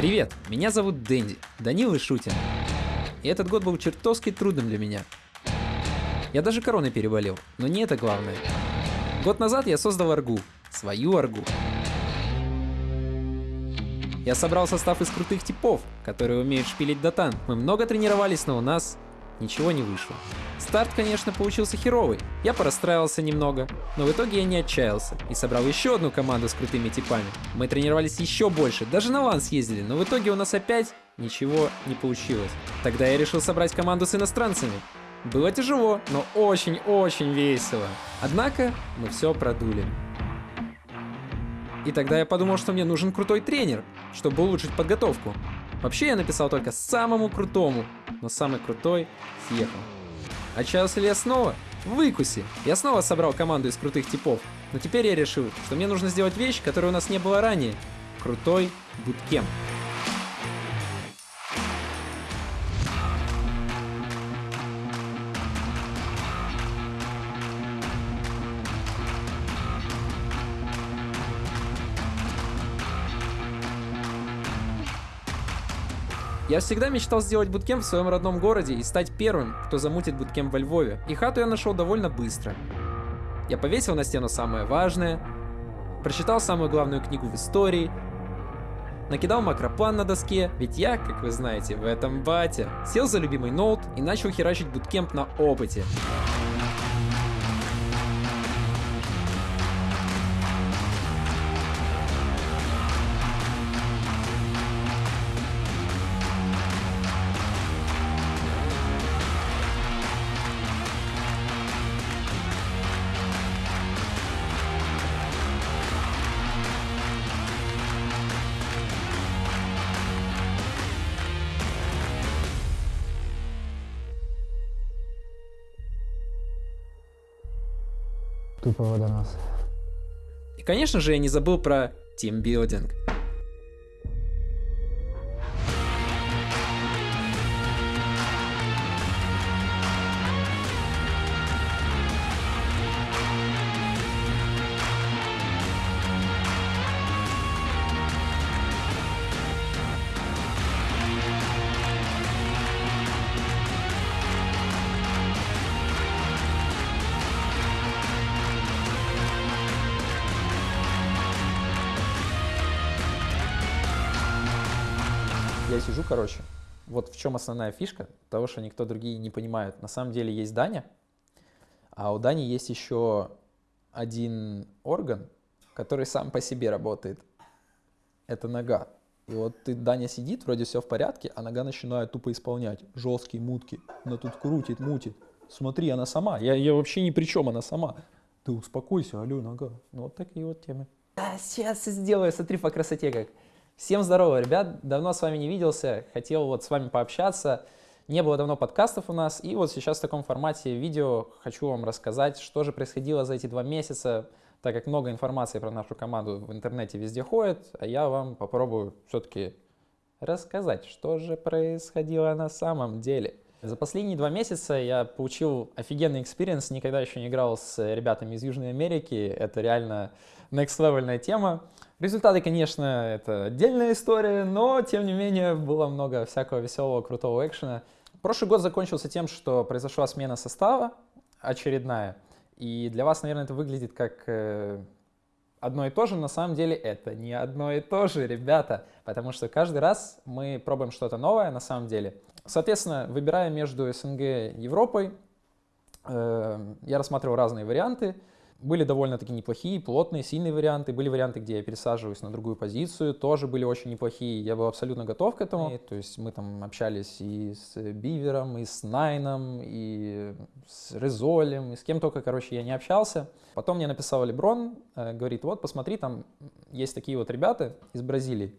Привет, меня зовут Дэнди, Данил и Шутин. И этот год был чертовски трудным для меня. Я даже короной переболел, но не это главное. Год назад я создал аргу, свою аргу. Я собрал состав из крутых типов, которые умеют шпилить датан. Мы много тренировались, но у нас ничего не вышло. Старт, конечно, получился херовый. Я порастраивался немного, но в итоге я не отчаялся и собрал еще одну команду с крутыми типами. Мы тренировались еще больше, даже на лан съездили, но в итоге у нас опять ничего не получилось. Тогда я решил собрать команду с иностранцами. Было тяжело, но очень-очень весело. Однако мы все продули. И тогда я подумал, что мне нужен крутой тренер, чтобы улучшить подготовку. Вообще я написал только самому крутому, но самый крутой съехал. Отчаялся ли я снова? Выкуси! Я снова собрал команду из крутых типов, но теперь я решил, что мне нужно сделать вещь, которой у нас не было ранее. Крутой буткемп. Я всегда мечтал сделать буткемп в своем родном городе и стать первым, кто замутит буткемп во Львове. И хату я нашел довольно быстро. Я повесил на стену самое важное, прочитал самую главную книгу в истории, накидал макроплан на доске, ведь я, как вы знаете, в этом батя. Сел за любимый ноут и начал херачить буткемп на опыте. Тупо водонос. И, конечно же, я не забыл про тимбилдинг. Я сижу, короче, вот в чем основная фишка того, что никто другие не понимают. На самом деле есть Даня, а у Дани есть еще один орган, который сам по себе работает. Это нога. И вот ты, Даня сидит, вроде все в порядке, а нога начинает тупо исполнять. Жесткие мутки. Она тут крутит, мутит. Смотри, она сама. Я, я вообще ни при чем, она сама. Ты успокойся, алло, нога. Ну, вот такие вот темы. А, сейчас сделаю, смотри по красоте как. Всем здорово, ребят, давно с вами не виделся, хотел вот с вами пообщаться, не было давно подкастов у нас, и вот сейчас в таком формате видео хочу вам рассказать, что же происходило за эти два месяца, так как много информации про нашу команду в интернете везде ходит, а я вам попробую все-таки рассказать, что же происходило на самом деле. За последние два месяца я получил офигенный experience, никогда еще не играл с ребятами из Южной Америки, это реально next level тема. Результаты, конечно, это отдельная история, но, тем не менее, было много всякого веселого, крутого экшена. Прошлый год закончился тем, что произошла смена состава очередная, и для вас, наверное, это выглядит как э, одно и то же, на самом деле это не одно и то же, ребята, потому что каждый раз мы пробуем что-то новое на самом деле. Соответственно, выбирая между СНГ и Европой, э, я рассматривал разные варианты, были довольно-таки неплохие, плотные, сильные варианты. Были варианты, где я пересаживаюсь на другую позицию, тоже были очень неплохие. Я был абсолютно готов к этому. И, то есть мы там общались и с Бивером, и с Найном, и с Резолем, и с кем только, короче, я не общался. Потом мне написал Леброн, э, говорит, вот посмотри, там есть такие вот ребята из Бразилии.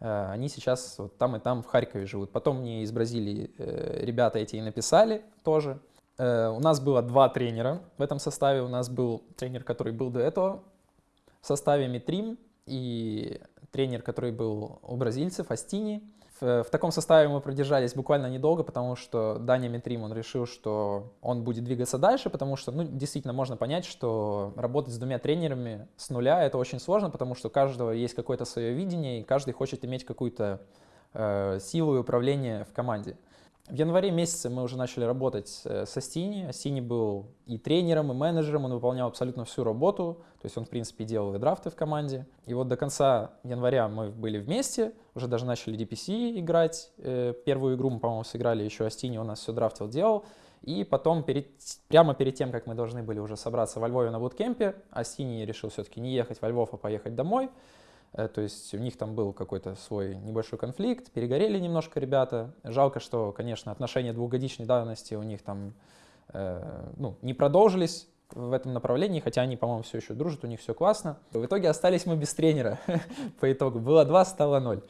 Э, они сейчас вот там и там в Харькове живут. Потом мне из Бразилии э, ребята эти и написали тоже. Э, у нас было два тренера в этом составе. У нас был тренер, который был до этого в составе Митрим, и тренер, который был у бразильцев, Астини. В, в таком составе мы продержались буквально недолго, потому что Даня Митрим, он решил, что он будет двигаться дальше, потому что, ну, действительно, можно понять, что работать с двумя тренерами с нуля — это очень сложно, потому что у каждого есть какое-то свое видение, и каждый хочет иметь какую-то э, силу и управление в команде. В январе месяце мы уже начали работать э, со Стини. Стини был и тренером, и менеджером, он выполнял абсолютно всю работу. То есть он, в принципе, делал и драфты в команде. И вот до конца января мы были вместе, уже даже начали DPC играть. Э, первую игру мы, по-моему, сыграли еще, Астини у нас все драфтил, делал. И потом, перед, прямо перед тем, как мы должны были уже собраться во Львове на буткемпе, Астини решил все-таки не ехать во Львов, а поехать домой. Э, то есть у них там был какой-то свой небольшой конфликт, перегорели немножко ребята. Жалко, что, конечно, отношения двухгодичной давности у них там э, ну, не продолжились в этом направлении, хотя они, по-моему, все еще дружат, у них все классно. В итоге остались мы без тренера по итогу. Было 2, стало 0.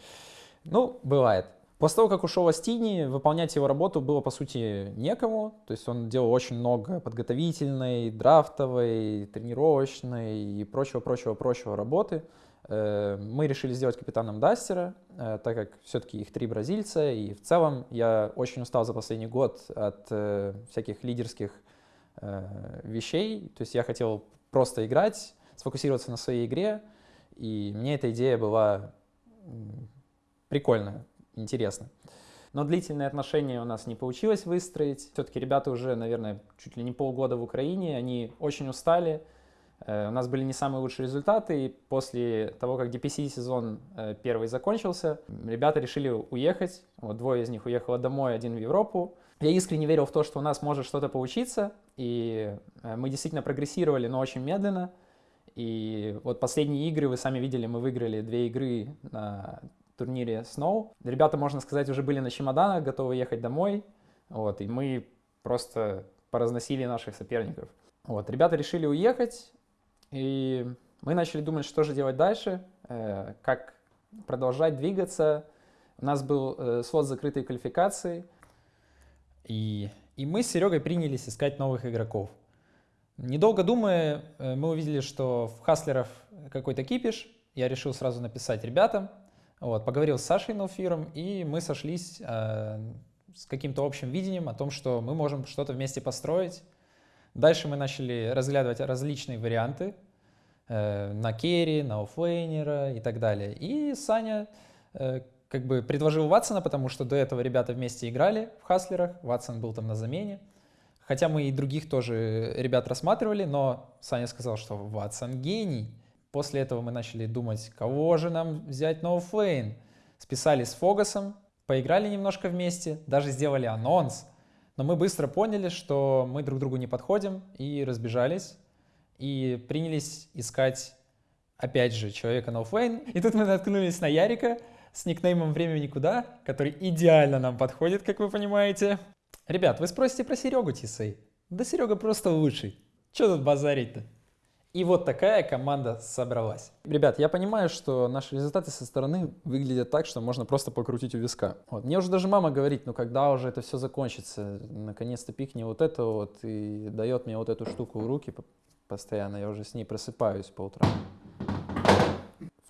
Ну, бывает. После того, как ушел Астини, выполнять его работу было, по сути, некому. То есть он делал очень много подготовительной, драфтовой, тренировочной и прочего-прочего-прочего работы. Э, мы решили сделать капитаном Дастера, э, так как все-таки их три бразильца, и в целом я очень устал за последний год от э, всяких лидерских вещей, то есть я хотел просто играть, сфокусироваться на своей игре, и мне эта идея была прикольная, интересна. Но длительные отношения у нас не получилось выстроить. Все-таки ребята уже, наверное, чуть ли не полгода в Украине, они очень устали, у нас были не самые лучшие результаты, и после того, как DPC сезон э, первый закончился, ребята решили уехать. Вот двое из них уехало домой, один в Европу. Я искренне верил в то, что у нас может что-то получиться, и э, мы действительно прогрессировали, но очень медленно. И вот последние игры, вы сами видели, мы выиграли две игры на турнире Snow. Ребята, можно сказать, уже были на чемоданах, готовы ехать домой. Вот, и мы просто поразносили наших соперников. Вот, ребята решили уехать, и мы начали думать, что же делать дальше, э, как продолжать двигаться. У нас был э, свод закрытой квалификации. И, и мы с Серегой принялись искать новых игроков. Недолго думая, э, мы увидели, что в Хаслеров какой-то кипиш. Я решил сразу написать ребятам. Вот, поговорил с Сашей Науфиром, и мы сошлись э, с каким-то общим видением о том, что мы можем что-то вместе построить. Дальше мы начали разглядывать различные варианты э, на керри, на оффлейнера и так далее. И Саня э, как бы предложил Ватсона, потому что до этого ребята вместе играли в Хаслерах, Ватсон был там на замене. Хотя мы и других тоже ребят рассматривали, но Саня сказал, что Ватсон гений. После этого мы начали думать, кого же нам взять на оффлейн. Списали с Фогасом, поиграли немножко вместе, даже сделали анонс. Но мы быстро поняли, что мы друг другу не подходим и разбежались. И принялись искать, опять же, человека на. И тут мы наткнулись на Ярика с никнеймом «Время никуда», который идеально нам подходит, как вы понимаете. Ребят, вы спросите про Серегу Тисей. Да Серега просто лучший. Че тут базарить-то? И вот такая команда собралась. Ребят, я понимаю, что наши результаты со стороны выглядят так, что можно просто покрутить у виска. Вот. Мне уже даже мама говорит, ну когда уже это все закончится, наконец-то пикни вот это вот и дает мне вот эту штуку в руки постоянно, я уже с ней просыпаюсь по утрам.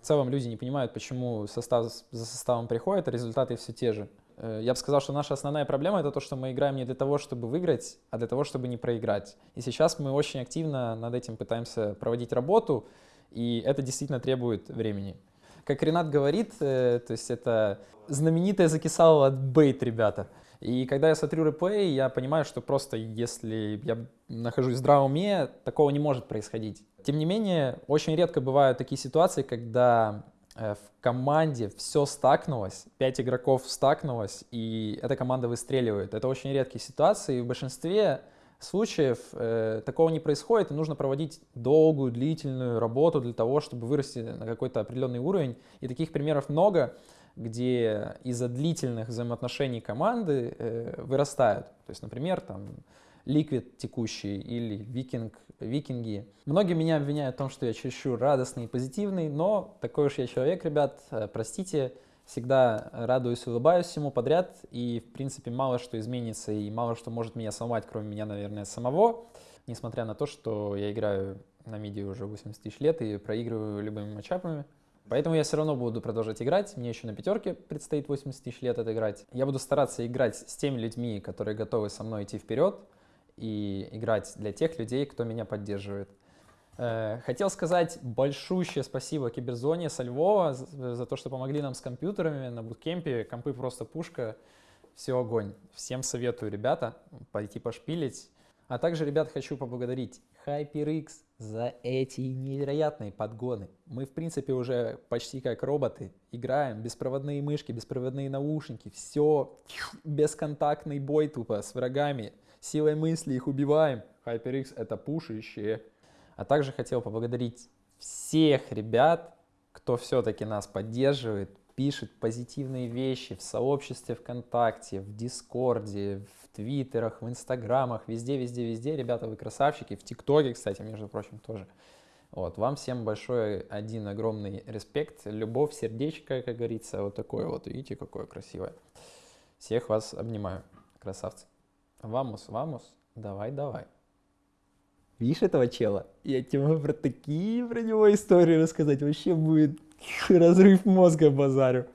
В целом люди не понимают, почему состав за составом приходит, а результаты все те же. Э, я бы сказал, что наша основная проблема это то, что мы играем не для того, чтобы выиграть, а для того, чтобы не проиграть. И сейчас мы очень активно над этим пытаемся проводить работу, и это действительно требует времени. Как Ренат говорит, э, то есть это знаменитая закисала от бейт, ребята. И когда я смотрю реплей, я понимаю, что просто если я нахожусь в здравом уме, такого не может происходить. Тем не менее, очень редко бывают такие ситуации, когда в команде все стакнулось, 5 игроков стакнулось, и эта команда выстреливает. Это очень редкие ситуации, и в большинстве случаев э, такого не происходит, и нужно проводить долгую, длительную работу для того, чтобы вырасти на какой-то определенный уровень. И таких примеров много, где из-за длительных взаимоотношений команды э, вырастают. То есть, например, там Liquid текущий или Викинг, Викинги. Многие меня обвиняют в том, что я чересчур радостный и позитивный, но такой уж я человек, ребят, э, простите, всегда радуюсь, улыбаюсь всему подряд, и, в принципе, мало что изменится, и мало что может меня сломать, кроме меня, наверное, самого, несмотря на то, что я играю на миди уже 80 тысяч лет и проигрываю любыми матчапами. Поэтому я все равно буду продолжать играть. Мне еще на пятерке предстоит 80 тысяч лет отыграть. Я буду стараться играть с теми людьми, которые готовы со мной идти вперед, и играть для тех людей, кто меня поддерживает. Э, хотел сказать большущее спасибо Киберзоне со Львова за, то, что помогли нам с компьютерами на буткемпе. Компы просто пушка, все огонь. Всем советую, ребята, пойти пошпилить. А также, ребят, хочу поблагодарить HyperX за эти невероятные подгоны. Мы, в принципе, уже почти как роботы. Играем, беспроводные мышки, беспроводные наушники, все, бесконтактный бой тупо с врагами. Силой мысли их убиваем. HyperX это пушище. А также хотел поблагодарить всех ребят, кто все-таки нас поддерживает, пишет позитивные вещи в сообществе ВКонтакте, в Дискорде, в Твиттерах, в Инстаграмах, везде, везде, везде. Ребята, вы красавчики. В ТикТоке, кстати, между прочим, тоже. Вот, вам всем большой один огромный респект, любовь, сердечко, как говорится, вот такое вот, видите, какое красивое. Всех вас обнимаю, красавцы. Вамус, вамус, давай, давай. Видишь этого чела? Я тебе могу про такие про него истории рассказать. Вообще будет разрыв мозга базарю.